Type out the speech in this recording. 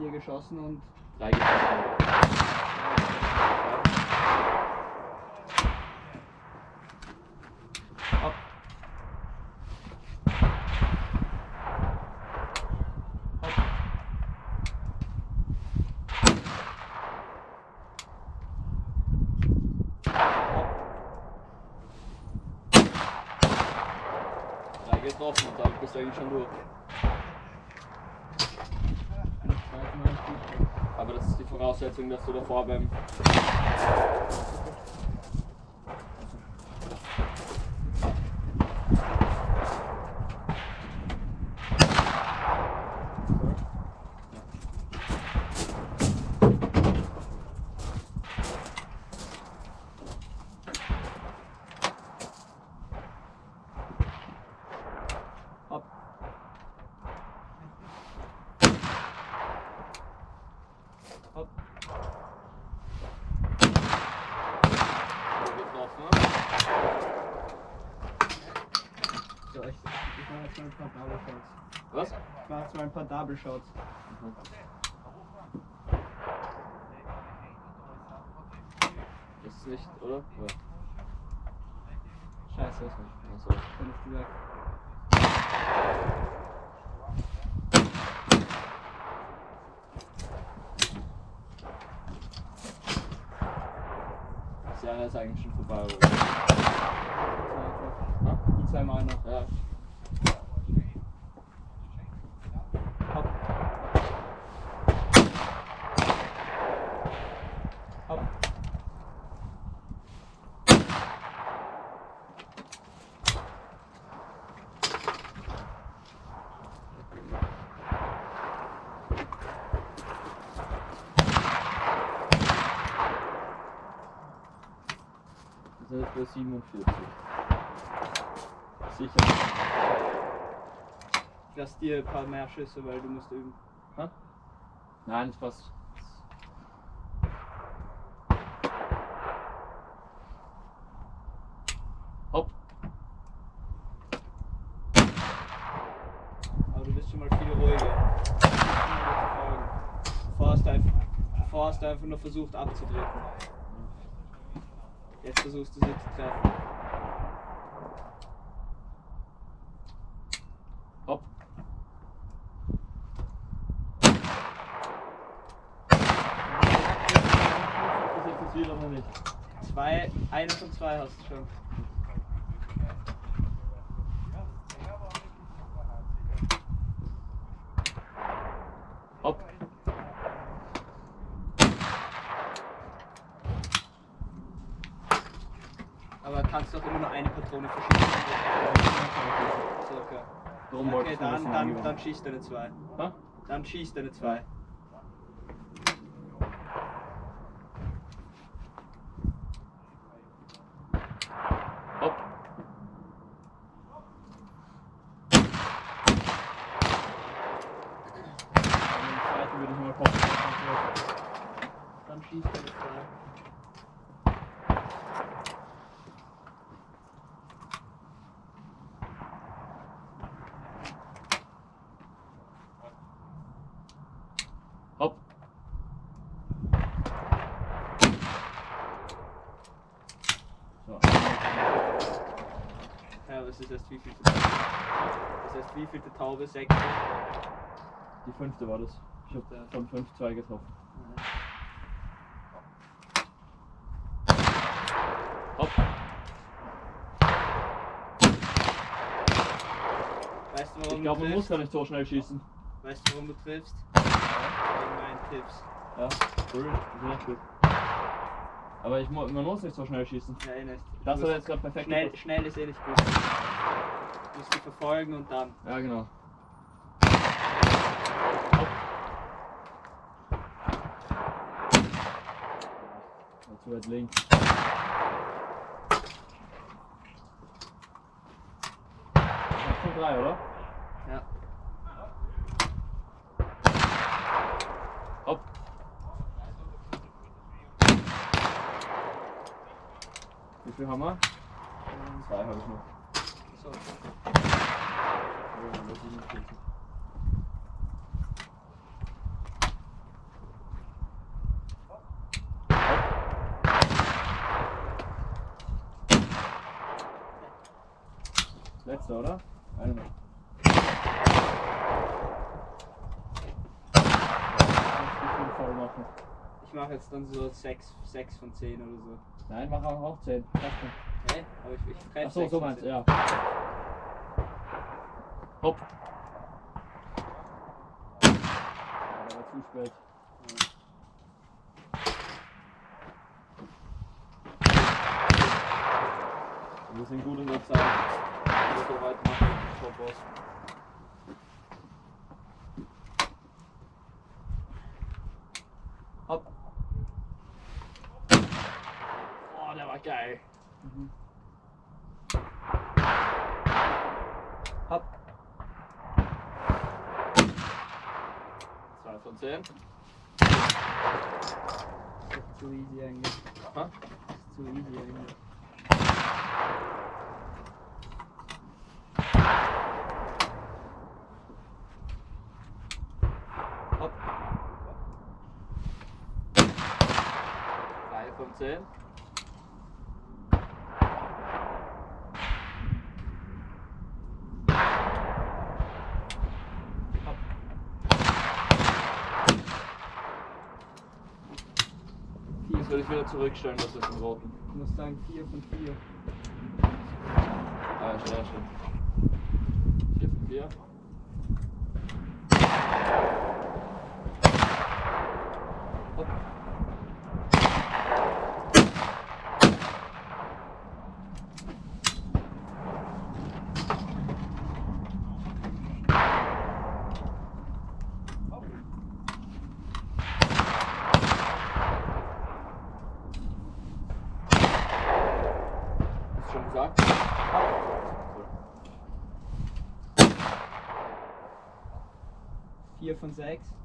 Vier geschossen und Drei geschossen. getroffen und dann bist du eigentlich schon durch. Aber das ist die Voraussetzung, dass du davor beim. Ab. Ab. getroffen. So, jetzt mal ein paar Double Shots. Was? Jetzt mal ein paar Double Shots. Das ist nicht, oder? Ja. Scheiße, Achso. dann ist die weg. Das Jahr ist eigentlich schon vorbei, oder? Die zwei Mal noch. Ja. Sind jetzt bei 47. Sicher. Ich lass dir ein paar mehr Schüsse, weil du musst üben. Nein, das passt. Hopp. Aber du bist schon mal viel ruhiger. Bevor hast du einfach, einfach nur versucht abzudrücken. Jetzt versuchst du sie zu treffen. Hopp. Das interessiert aber nicht. Zwei, eine von zwei hast du schon. Hopp. Kannst doch immer nur eine Patrone verschießen. Wollte Okay, mir das dann, dann, dann schießt deine zwei. Hä? Dann schießt deine zwei. Hopp. Und den zweiten würde ich mal poppen. Dann schießt deine zwei. Hopp. So. Ja, was ist erst wie viel Das heißt, wie viel Taube? Sechs? Die fünfte war das. Ich hab von 5 2 getroffen. Hopp. Weißt du, warum Ich glaube, man muss gar nicht so schnell schießen. Weißt du, warum du triffst? Wegen meinen Tipps. Ja, cool. Das ist echt gut. Aber ich, man muss nicht so schnell schießen. Ja, eh nicht. Das musst- jetzt gerade perfekt Schnell, gepasst. schnell ist eh nicht gut. Du musst sie verfolgen und dann. Ja, genau. Dazu jetzt links. Das sind drei, oder? viel haben wir? Zwei habe ich noch. So. Letzter, oder? Eine noch. voll machen. Ich mache jetzt dann so 6, 6 von 10 oder so. Nein, mach auch auch 10. Hä? Aber ich, ich treffe Achso, sechs so von meinst du, 10. ja. Hopp. Aber zu spät. Wir sind gut in der Zeit. Oder so weit machen. Top Boss. Hopp. Oh, war geil. Hopp. 2 von 10. Das ist zu easy eigentlich. Aha. Das ist zu easy eigentlich. Hopp. 3 von 10. Hopp. Vier Das würde ich wieder zurückstellen, das ist im Roten. Ich muss sagen 4 von 4. Ah, ja, stimmt. 4 von 4. Hopp. Hast du schon gesagt? Cool. 4 von 6.